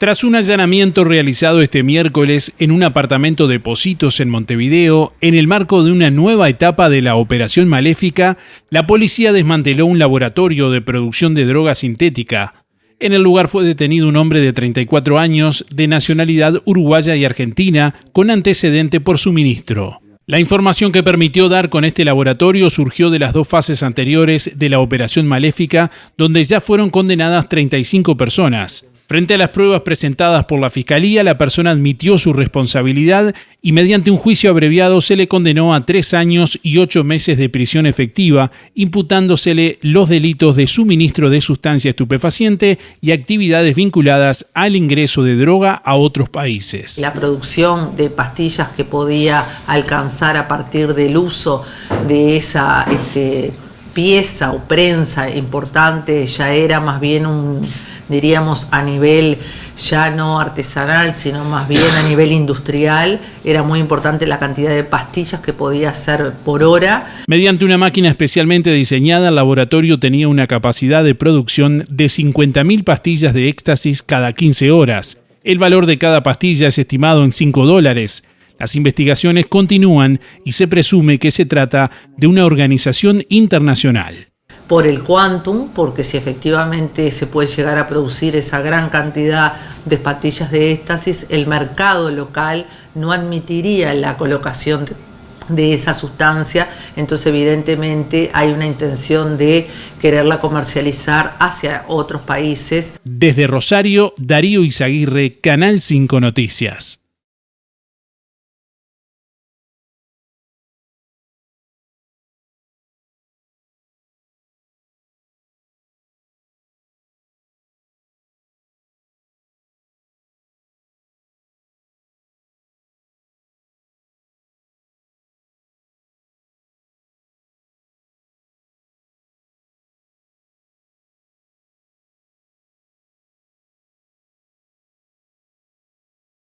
Tras un allanamiento realizado este miércoles en un apartamento de Positos en Montevideo, en el marco de una nueva etapa de la Operación Maléfica, la policía desmanteló un laboratorio de producción de droga sintética. En el lugar fue detenido un hombre de 34 años, de nacionalidad uruguaya y argentina, con antecedente por suministro. La información que permitió dar con este laboratorio surgió de las dos fases anteriores de la Operación Maléfica, donde ya fueron condenadas 35 personas. Frente a las pruebas presentadas por la Fiscalía, la persona admitió su responsabilidad y mediante un juicio abreviado se le condenó a tres años y ocho meses de prisión efectiva, imputándosele los delitos de suministro de sustancia estupefaciente y actividades vinculadas al ingreso de droga a otros países. La producción de pastillas que podía alcanzar a partir del uso de esa este, pieza o prensa importante ya era más bien un diríamos a nivel ya no artesanal, sino más bien a nivel industrial, era muy importante la cantidad de pastillas que podía hacer por hora. Mediante una máquina especialmente diseñada, el laboratorio tenía una capacidad de producción de 50.000 pastillas de éxtasis cada 15 horas. El valor de cada pastilla es estimado en 5 dólares. Las investigaciones continúan y se presume que se trata de una organización internacional por el quantum, porque si efectivamente se puede llegar a producir esa gran cantidad de pastillas de éxtasis, el mercado local no admitiría la colocación de esa sustancia, entonces evidentemente hay una intención de quererla comercializar hacia otros países. Desde Rosario, Darío Izaguirre, Canal 5 Noticias.